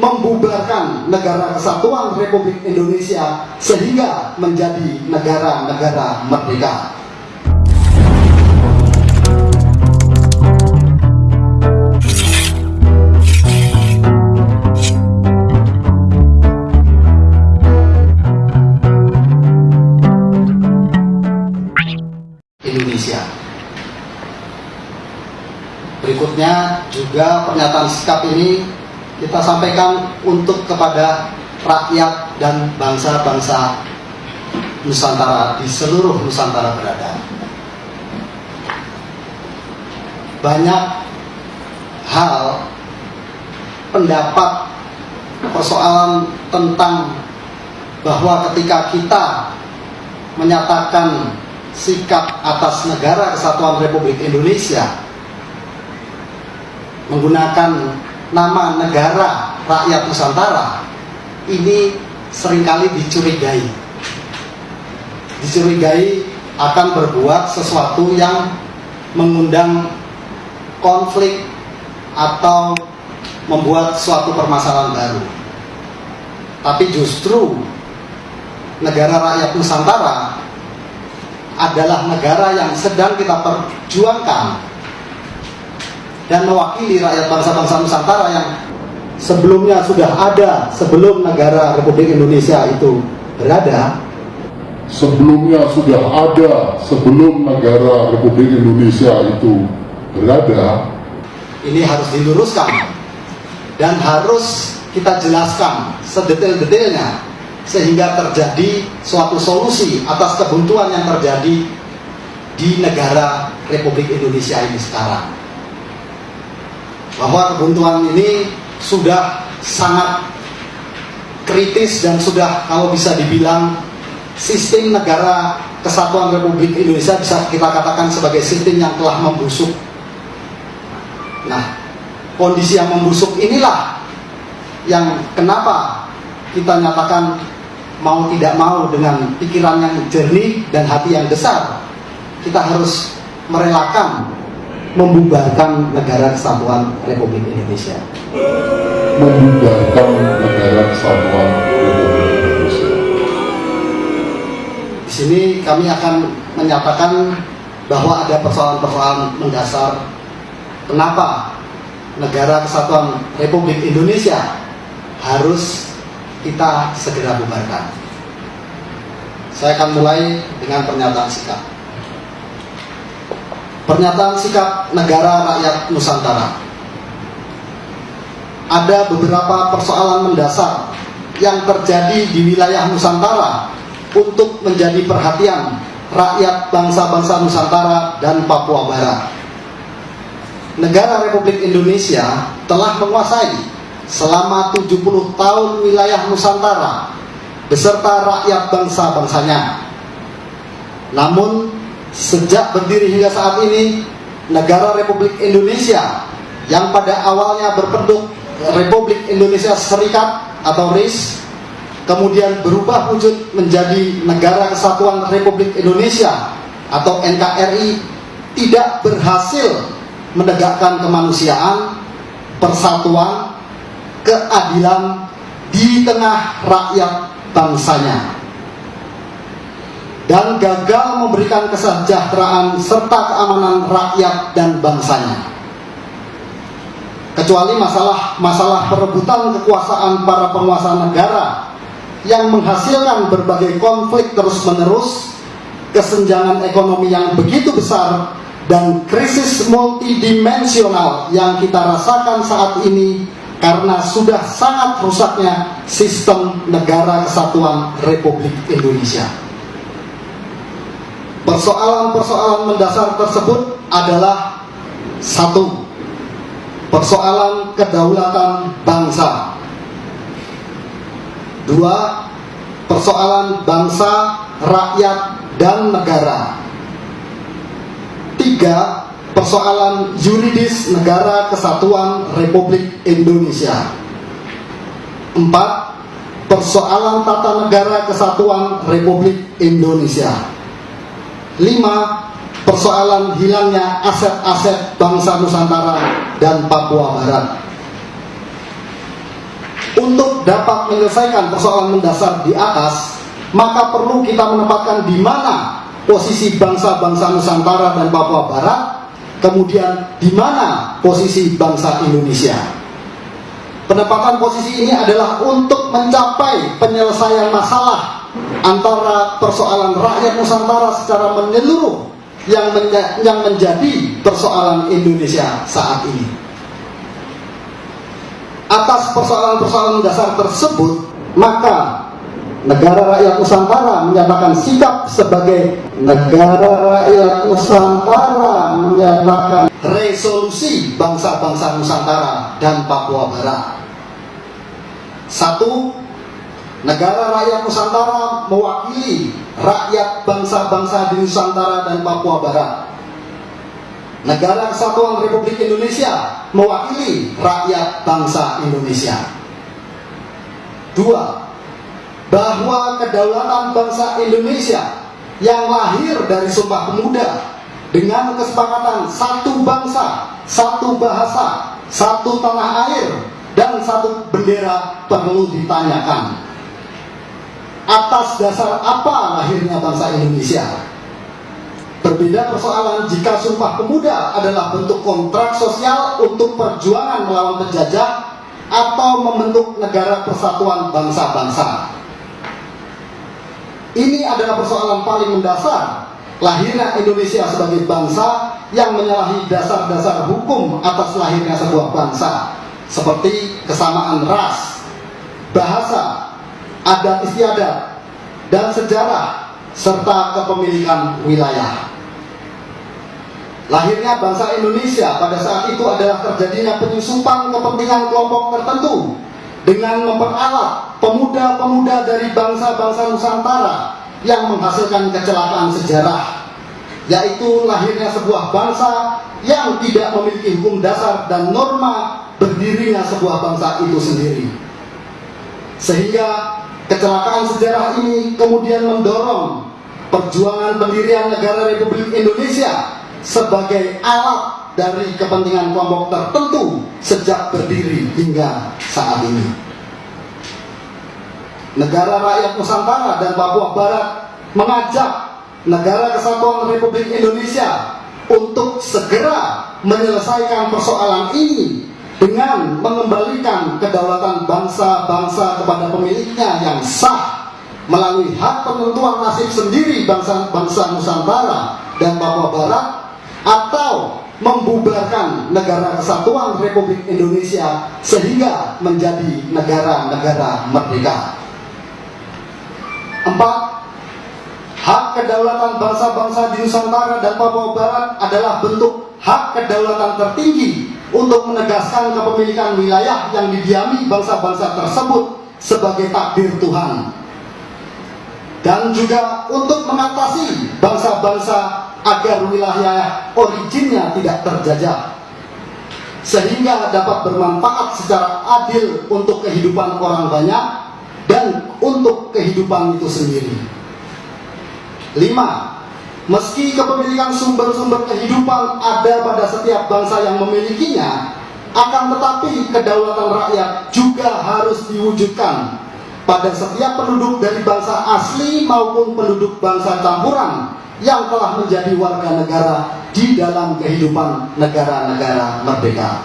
membubarkan negara kesatuan Republik Indonesia sehingga menjadi negara-negara merdeka. Berikutnya juga pernyataan sikap ini kita sampaikan untuk kepada rakyat dan bangsa-bangsa Nusantara di seluruh Nusantara berada. Banyak hal pendapat persoalan tentang bahwa ketika kita menyatakan sikap atas negara kesatuan Republik Indonesia menggunakan nama negara rakyat Nusantara ini sering kali dicurigai. Dicurigai akan berbuat sesuatu yang mengundang konflik atau membuat suatu permasalahan baru. Tapi justru negara rakyat Nusantara adalah negara yang sedang kita perjuangkan dan mewakili rakyat bangsa-bangsa Nusantara yang sebelumnya sudah ada sebelum negara Republik Indonesia itu berada. Sebelumnya sudah ada sebelum negara Republik Indonesia itu berada. Ini harus diluruskan dan harus kita jelaskan sedetail-detailnya sehingga terjadi suatu solusi atas kebuntuan yang terjadi di negara Republik Indonesia ini sekarang bahwa kebuntuan ini sudah sangat kritis dan sudah kalau bisa dibilang sistem negara kesatuan Republik Indonesia bisa kita katakan sebagai sistem yang telah membusuk. Nah, kondisi yang membusuk inilah yang kenapa kita nyatakan mau tidak mau dengan pikiran yang jernih dan hati yang besar kita harus merelakan membubarkan negara kesatuan Republik Indonesia. Membubarkan negara kesatuan Republik Indonesia. Di sini kami akan menyatakan bahwa ada persoalan-persoalan mendasar kenapa negara kesatuan Republik Indonesia harus kita segera bubarkan. Saya akan mulai dengan pernyataan sikap. Pernyataan sikap negara rakyat Nusantara. Ada beberapa persoalan mendasar yang terjadi di wilayah Nusantara untuk menjadi perhatian rakyat bangsa-bangsa Nusantara dan Papua Barat. Negara Republik Indonesia telah menguasai selama 70 tahun wilayah Nusantara beserta rakyat bangsa-bangsanya. Namun Sejak berdiri hingga saat ini, negara Republik Indonesia yang pada awalnya berbentuk Republik Indonesia Serikat atau RIS, kemudian berubah wujud menjadi Negara Kesatuan Republik Indonesia atau NKRI, tidak berhasil menegakkan kemanusiaan, persatuan, keadilan di tengah rakyat bangsanya dan gagal memberikan kesejahteraan serta keamanan rakyat dan bangsanya. Kecuali masalah-masalah perebutan kekuasaan para penguasa negara yang menghasilkan berbagai konflik terus-menerus, kesenjangan ekonomi yang begitu besar, dan krisis multidimensional yang kita rasakan saat ini karena sudah sangat rusaknya sistem negara kesatuan Republik Indonesia. Persoalan-persoalan mendasar tersebut adalah satu, persoalan kedaulatan bangsa. Dua, persoalan bangsa, rakyat, dan negara. Tiga, persoalan yuridis negara kesatuan Republik Indonesia. Empat, persoalan tata negara kesatuan Republik Indonesia. Lima, persoalan hilangnya aset-aset bangsa Nusantara dan Papua Barat. untuk dapat menyelesaikan persoalan mendasar di atas, maka perlu kita menempatkan di mana posisi bangsa-bangsa Nusantara dan Papua Barat, kemudian di mana posisi bangsa Indonesia. Penempatan posisi ini adalah untuk mencapai penyelesaian masalah antara persoalan rakyat Nusantara secara menyeluruh yang, menja yang menjadi persoalan Indonesia saat ini. Atas persoalan-persoalan dasar tersebut, maka negara rakyat Nusantara menyatakan sikap sebagai negara rakyat Nusantara menyatakan resolusi bangsa-bangsa Nusantara dan Papua Barat. Satu, negara rakyat Nusantara mewakili rakyat bangsa-bangsa di Nusantara dan Papua Barat. Negara Kesatuan Republik Indonesia mewakili rakyat bangsa Indonesia. Dua, bahwa kedaulatan bangsa Indonesia yang lahir dari Sumpah Pemuda dengan kesepakatan satu bangsa, satu bahasa, satu tanah air, dan satu bendera perlu ditanyakan. Atas dasar apa lahirnya bangsa Indonesia? Berbeda persoalan jika Sumpah Pemuda adalah bentuk kontrak sosial untuk perjuangan melawan penjajah atau membentuk negara persatuan bangsa-bangsa. Ini adalah persoalan paling mendasar lahirnya Indonesia sebagai bangsa yang menyalahi dasar-dasar hukum atas lahirnya sebuah bangsa seperti kesamaan ras, bahasa, adat istiadat, dan sejarah serta kepemilikan wilayah. Lahirnya bangsa Indonesia pada saat itu adalah terjadinya penyusupan kepentingan kelompok tertentu dengan memperalat pemuda-pemuda dari bangsa-bangsa Nusantara yang menghasilkan kecelakaan sejarah yaitu lahirnya sebuah bangsa yang tidak memiliki hukum dasar dan norma berdirinya sebuah bangsa itu sendiri sehingga kecelakaan sejarah ini kemudian mendorong perjuangan pendirian negara Republik Indonesia sebagai alat dari kepentingan kelompok tertentu sejak berdiri hingga saat ini. Negara rakyat Nusantara dan Papua Barat mengajak negara kesatuan Republik Indonesia untuk segera menyelesaikan persoalan ini dengan mengembalikan kedaulatan bangsa-bangsa kepada pemiliknya yang sah melalui hak penentuan nasib sendiri bangsa-bangsa Nusantara dan Papua Barat atau membubarkan negara kesatuan Republik Indonesia sehingga menjadi negara-negara merdeka. Empat, hak kedaulatan bangsa-bangsa di Nusantara dan Papua Barat adalah bentuk hak kedaulatan tertinggi untuk menegaskan kepemilikan wilayah yang didiami bangsa-bangsa tersebut sebagai takdir Tuhan dan juga untuk mengatasi bangsa-bangsa agar wilayah originnya tidak terjajah sehingga dapat bermanfaat secara adil untuk kehidupan orang banyak dan untuk kehidupan itu sendiri. 5. Meski kepemilikan sumber-sumber kehidupan ada pada setiap bangsa yang memilikinya, akan tetapi kedaulatan rakyat juga harus diwujudkan pada setiap penduduk dari bangsa asli maupun penduduk bangsa campuran yang telah menjadi warga negara di dalam kehidupan negara-negara merdeka.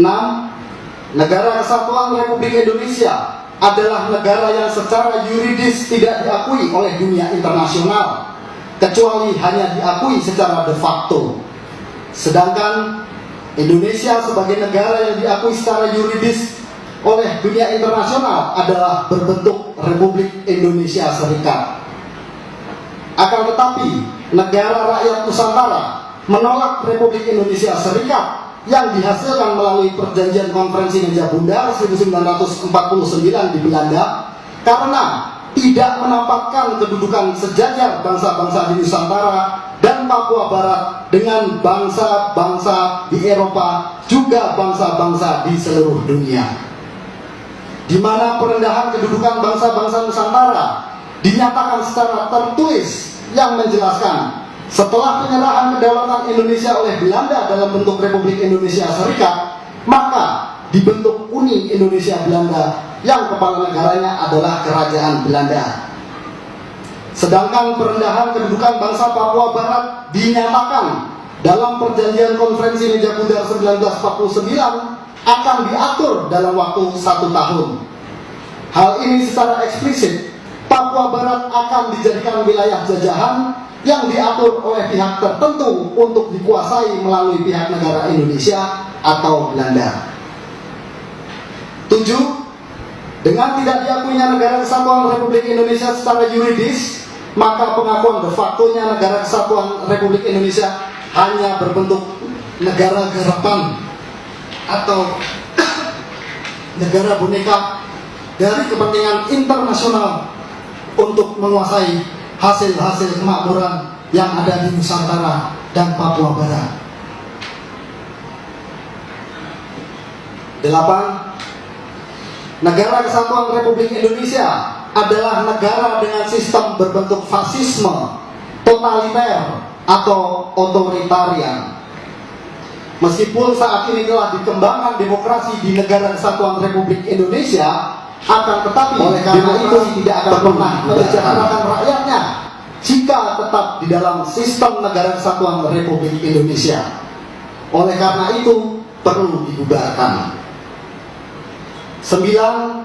6. Negara Kesatuan Republik Indonesia adalah negara yang secara yuridis tidak diakui oleh dunia internasional kecuali hanya diakui secara de facto. Sedangkan Indonesia sebagai negara yang diakui secara yuridis oleh dunia internasional adalah berbentuk Republik Indonesia Serikat akan tetapi, negara rakyat Nusantara menolak Republik Indonesia Serikat yang dihasilkan melalui perjanjian konferensi meja bundar 1949 di Belanda karena tidak menampakkan kedudukan sejajar bangsa-bangsa di Nusantara dan Papua Barat dengan bangsa-bangsa di Eropa juga bangsa-bangsa di seluruh dunia. Di mana perendahan kedudukan bangsa-bangsa Nusantara dinyatakan secara tertulis yang menjelaskan setelah penyerahan kedaulatan Indonesia oleh Belanda dalam bentuk Republik Indonesia Serikat, maka dibentuk Uni Indonesia Belanda yang kepala negaranya adalah Kerajaan Belanda. Sedangkan perendahan kedudukan bangsa Papua Barat dinyatakan dalam perjanjian konferensi meja bundar 1949 akan diatur dalam waktu satu tahun. Hal ini secara eksplisit, Papua Barat akan dijadikan wilayah jajahan yang diatur oleh pihak tertentu untuk dikuasai melalui pihak negara Indonesia atau Belanda. 7. Dengan tidak diakuinya negara kesatuan Republik Indonesia secara yuridis, maka pengakuan de facto-nya negara kesatuan Republik Indonesia hanya berbentuk negara garapan atau negara boneka dari kepentingan internasional untuk menguasai hasil-hasil kemakmuran yang ada di Nusantara dan Papua Barat. Delapan, negara kesatuan Republik Indonesia adalah negara dengan sistem berbentuk fasisme, totaliter, atau otoritarian. Meskipun saat ini telah dikembangkan demokrasi di negara kesatuan Republik Indonesia, akan tetapi oleh karena itu tidak akan pernah mensejahterakan rakyatnya jika tetap di dalam sistem negara kesatuan Republik Indonesia. Oleh karena itu perlu dibubarkan. Sembilan,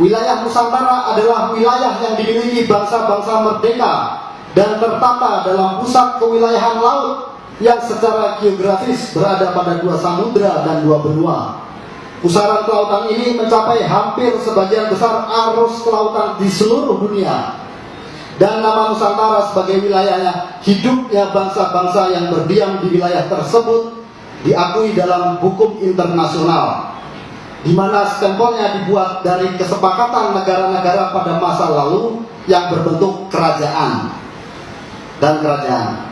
Wilayah Nusantara adalah wilayah yang dimiliki bangsa-bangsa merdeka dan tertata dalam pusat kewilayahan laut yang secara geografis berada pada dua samudra dan dua benua. Pusaran kelautan ini mencapai hampir sebagian besar arus kelautan di seluruh dunia. Dan nama Nusantara sebagai wilayahnya hidupnya bangsa-bangsa yang berdiam di wilayah tersebut diakui dalam hukum internasional di mana stempelnya dibuat dari kesepakatan negara-negara pada masa lalu yang berbentuk kerajaan dan kerajaan.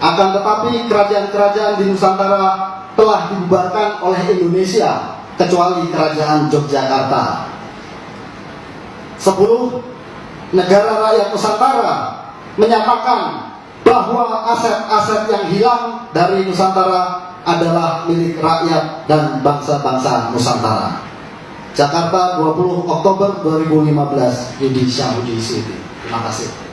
Akan tetapi kerajaan-kerajaan di Nusantara telah dibubarkan oleh Indonesia kecuali kerajaan Yogyakarta. Sepuluh negara rakyat Nusantara menyatakan bahwa aset-aset yang hilang dari Nusantara adalah milik rakyat dan bangsa-bangsa Nusantara. Jakarta 20 Oktober 2015 Yudi Syahudi City. Terima kasih.